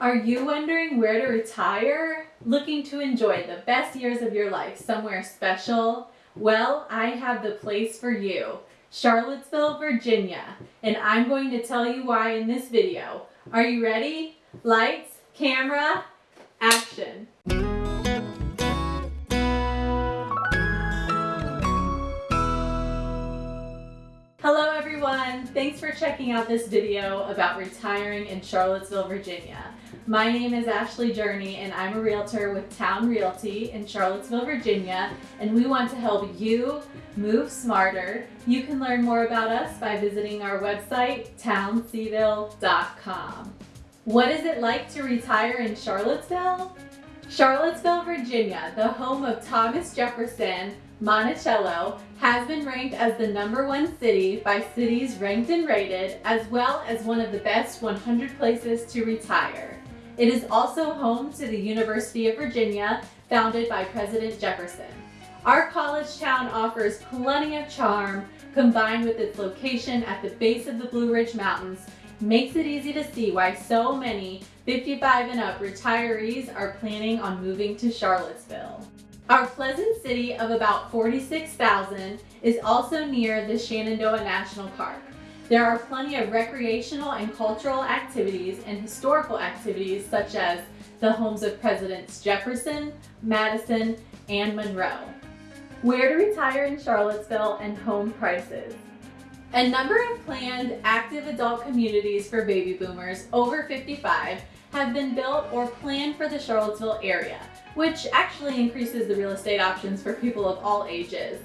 Are you wondering where to retire? Looking to enjoy the best years of your life somewhere special? Well, I have the place for you. Charlottesville, Virginia. And I'm going to tell you why in this video. Are you ready? Lights, camera, action. For checking out this video about retiring in Charlottesville, Virginia. My name is Ashley Journey and I'm a realtor with Town Realty in Charlottesville, Virginia and we want to help you move smarter. You can learn more about us by visiting our website townseville.com. What is it like to retire in Charlottesville? Charlottesville, Virginia, the home of Thomas Jefferson, Monticello has been ranked as the number one city by Cities Ranked and Rated, as well as one of the best 100 places to retire. It is also home to the University of Virginia, founded by President Jefferson. Our college town offers plenty of charm, combined with its location at the base of the Blue Ridge Mountains, makes it easy to see why so many 55 and up retirees are planning on moving to Charlottesville. Our pleasant city of about 46,000 is also near the Shenandoah National Park. There are plenty of recreational and cultural activities and historical activities such as the homes of Presidents Jefferson, Madison, and Monroe. Where to retire in Charlottesville and home prices. A number of planned active adult communities for baby boomers over 55 have been built or planned for the Charlottesville area, which actually increases the real estate options for people of all ages.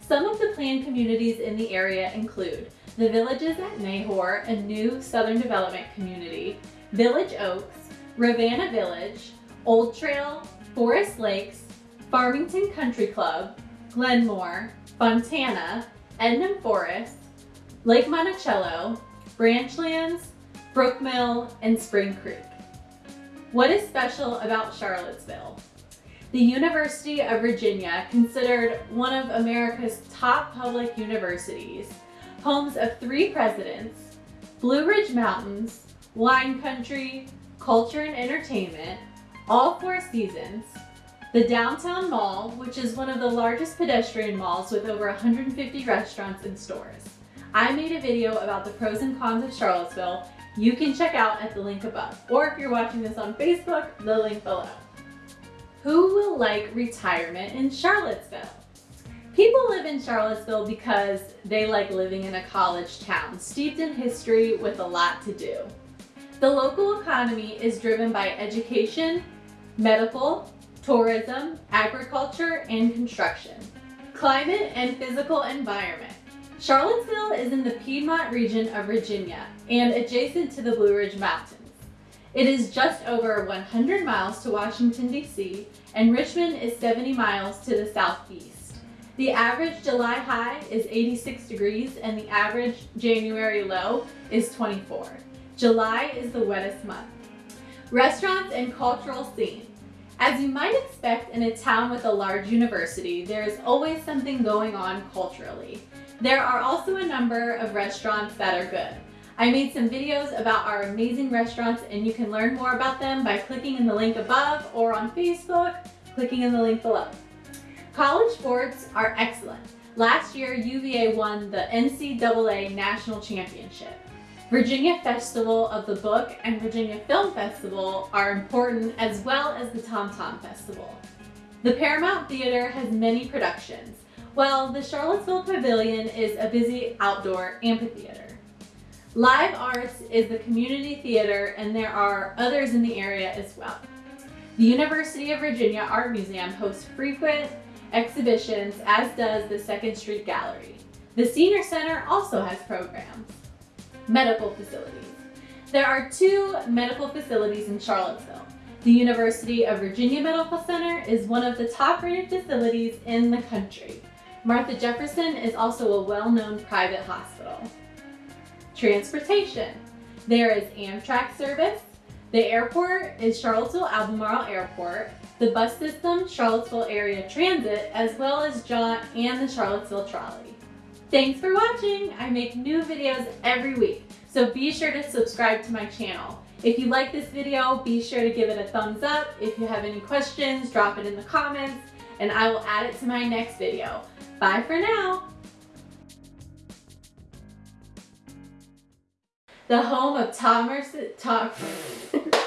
Some of the planned communities in the area include the Villages at Nahor, a new Southern Development community, Village Oaks, Ravenna Village, Old Trail, Forest Lakes, Farmington Country Club, Glenmore, Fontana, Ednam Forest, Lake Monticello, Branchlands, Brookmill, and Spring Creek. What is special about Charlottesville? The University of Virginia, considered one of America's top public universities, homes of three presidents, Blue Ridge Mountains, wine country, culture and entertainment, all four seasons, the Downtown Mall, which is one of the largest pedestrian malls with over 150 restaurants and stores. I made a video about the pros and cons of Charlottesville you can check out at the link above. Or if you're watching this on Facebook, the link below. Who will like retirement in Charlottesville? People live in Charlottesville because they like living in a college town, steeped in history with a lot to do. The local economy is driven by education, medical, tourism, agriculture, and construction. Climate and physical environment. Charlottesville is in the Piedmont region of Virginia and adjacent to the Blue Ridge Mountains. It is just over 100 miles to Washington, D.C., and Richmond is 70 miles to the southeast. The average July high is 86 degrees and the average January low is 24. July is the wettest month. Restaurants and cultural scene. As you might expect in a town with a large university, there is always something going on culturally. There are also a number of restaurants that are good. I made some videos about our amazing restaurants and you can learn more about them by clicking in the link above or on Facebook, clicking in the link below. College sports are excellent. Last year, UVA won the NCAA National Championship. Virginia Festival of the Book and Virginia Film Festival are important as well as the Tom Tom Festival. The Paramount Theater has many productions. Well, the Charlottesville Pavilion is a busy outdoor amphitheater. Live Arts is the community theater and there are others in the area as well. The University of Virginia Art Museum hosts frequent exhibitions as does the Second Street Gallery. The Senior Center also has programs. Medical facilities. There are two medical facilities in Charlottesville. The University of Virginia Medical Center is one of the top rated facilities in the country. Martha Jefferson is also a well-known private hospital. Transportation. There is Amtrak service. The airport is Charlottesville Albemarle Airport. The bus system, Charlottesville Area Transit, as well as Jaunt and the Charlottesville Trolley. Thanks for watching. I make new videos every week, so be sure to subscribe to my channel. If you like this video, be sure to give it a thumbs up. If you have any questions, drop it in the comments and I will add it to my next video. Bye for now. The home of Tom,